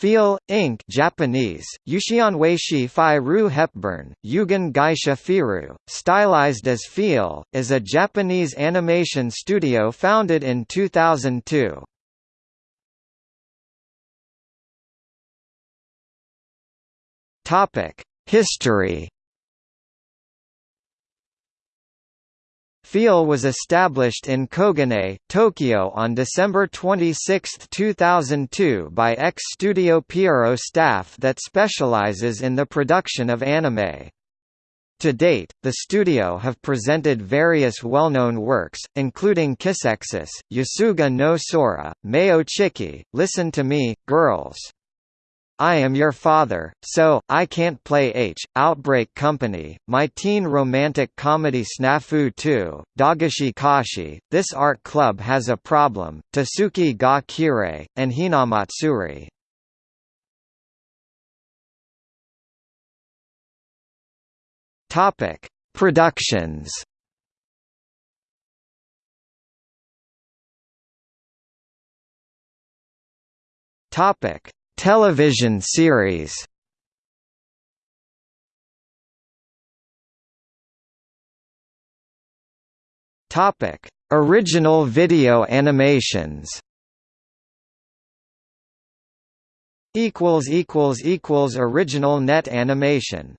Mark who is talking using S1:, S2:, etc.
S1: Feel, Inc. Japanese, Yushianweishi Fi Ru Hepburn, Yugen Gaisha Firu, stylized as Feel, is a Japanese animation studio founded in 2002. History Feel was established in Koganei, Tokyo on December 26, 2002 by ex-Studio Pierrot staff that specializes in the production of anime. To date, the studio have presented various well-known works, including Kissxsis, Yosuga no Sora, Mayo Chiki, Listen to Me, Girls. I Am Your Father, So, I Can't Play H, Outbreak Company, My Teen Romantic Comedy Snafu 2, Dagashi Kashi, This Art Club Has a Problem, Tsuki ga Kirei, and Hinamatsuri. Topic: Productions. Topic: Television series Topic: Original video animations. Equals equals equals original net animation.